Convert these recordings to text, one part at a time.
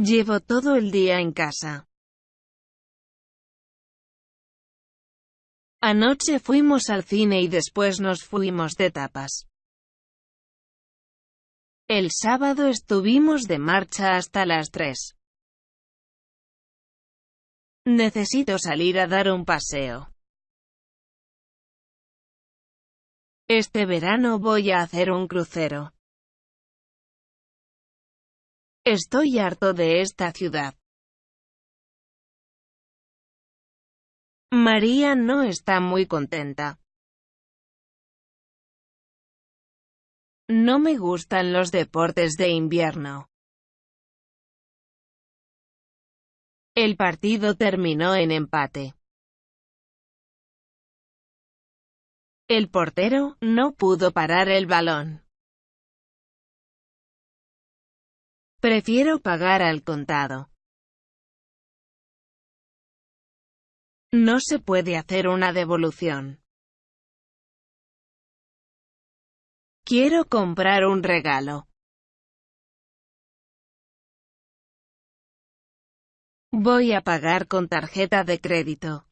Llevo todo el día en casa. Anoche fuimos al cine y después nos fuimos de tapas. El sábado estuvimos de marcha hasta las 3. Necesito salir a dar un paseo. Este verano voy a hacer un crucero. Estoy harto de esta ciudad. María no está muy contenta. No me gustan los deportes de invierno. El partido terminó en empate. El portero no pudo parar el balón. Prefiero pagar al contado. No se puede hacer una devolución. Quiero comprar un regalo. Voy a pagar con tarjeta de crédito.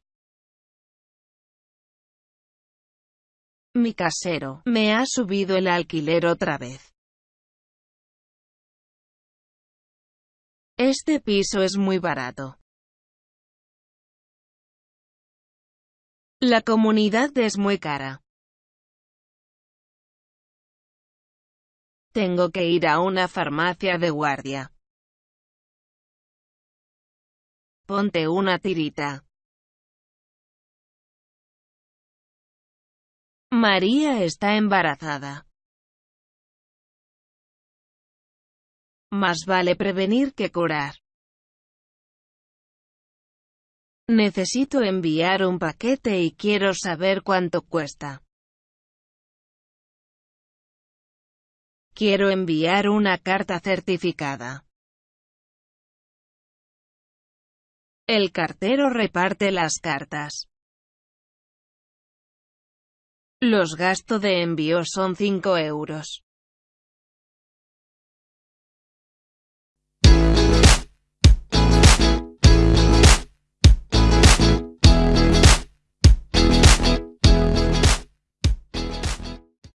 Mi casero, me ha subido el alquiler otra vez. Este piso es muy barato. La comunidad es muy cara. Tengo que ir a una farmacia de guardia. Ponte una tirita. María está embarazada. Más vale prevenir que curar. Necesito enviar un paquete y quiero saber cuánto cuesta. Quiero enviar una carta certificada. El cartero reparte las cartas. Los gastos de envío son 5 euros.